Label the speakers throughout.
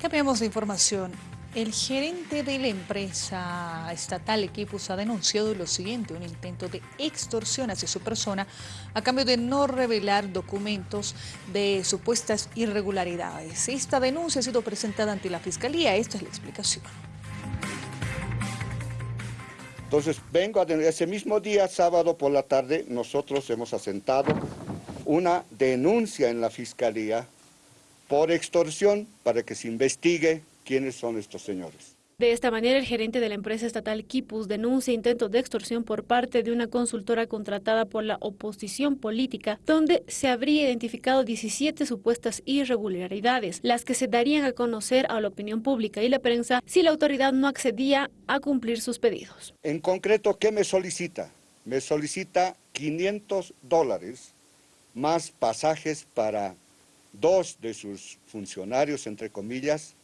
Speaker 1: Cambiamos de información. El gerente de la empresa estatal Equipus ha denunciado lo siguiente, un intento de extorsión hacia su persona a cambio de no revelar documentos de supuestas irregularidades. Esta denuncia ha sido presentada ante la Fiscalía, esta es la explicación.
Speaker 2: Entonces vengo a ese mismo día, sábado por la tarde, nosotros hemos asentado una denuncia en la Fiscalía por extorsión para que se investigue quiénes son estos señores.
Speaker 3: De esta manera, el gerente de la empresa estatal Kipus denuncia intentos de extorsión por parte de una consultora contratada por la oposición política, donde se habría identificado 17 supuestas irregularidades, las que se darían a conocer a la opinión pública y la prensa si la autoridad no accedía a cumplir sus pedidos.
Speaker 2: En concreto, ¿qué me solicita? Me solicita 500 dólares más pasajes para dos de sus funcionarios, entre comillas,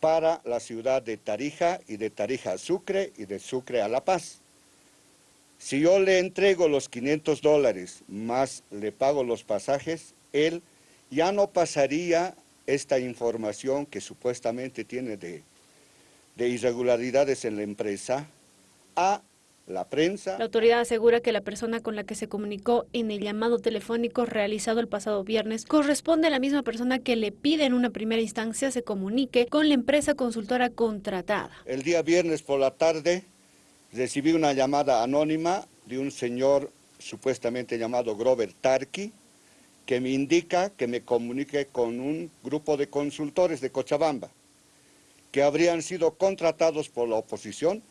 Speaker 2: para la ciudad de Tarija y de Tarija a Sucre y de Sucre a La Paz. Si yo le entrego los 500 dólares más le pago los pasajes, él ya no pasaría esta información que supuestamente tiene de, de irregularidades en la empresa a la prensa.
Speaker 3: La autoridad asegura que la persona con la que se comunicó en el llamado telefónico realizado el pasado viernes corresponde a la misma persona que le pide en una primera instancia se comunique con la empresa consultora contratada.
Speaker 2: El día viernes por la tarde recibí una llamada anónima de un señor supuestamente llamado Grover Tarki, que me indica que me comunique con un grupo de consultores de Cochabamba, que habrían sido contratados por la oposición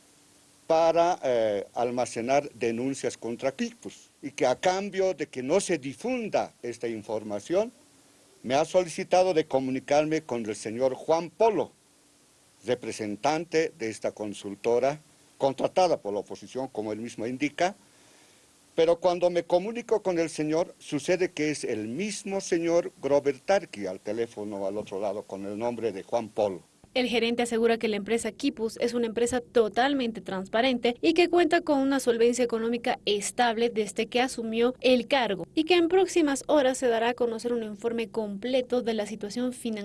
Speaker 2: para eh, almacenar denuncias contra Clipus y que a cambio de que no se difunda esta información, me ha solicitado de comunicarme con el señor Juan Polo, representante de esta consultora, contratada por la oposición, como él mismo indica, pero cuando me comunico con el señor, sucede que es el mismo señor Grover Tarki al teléfono al otro lado con el nombre de Juan Polo.
Speaker 3: El gerente asegura que la empresa Kipus es una empresa totalmente transparente y que cuenta con una solvencia económica estable desde que asumió el cargo y que en próximas horas se dará a conocer un informe completo de la situación financiera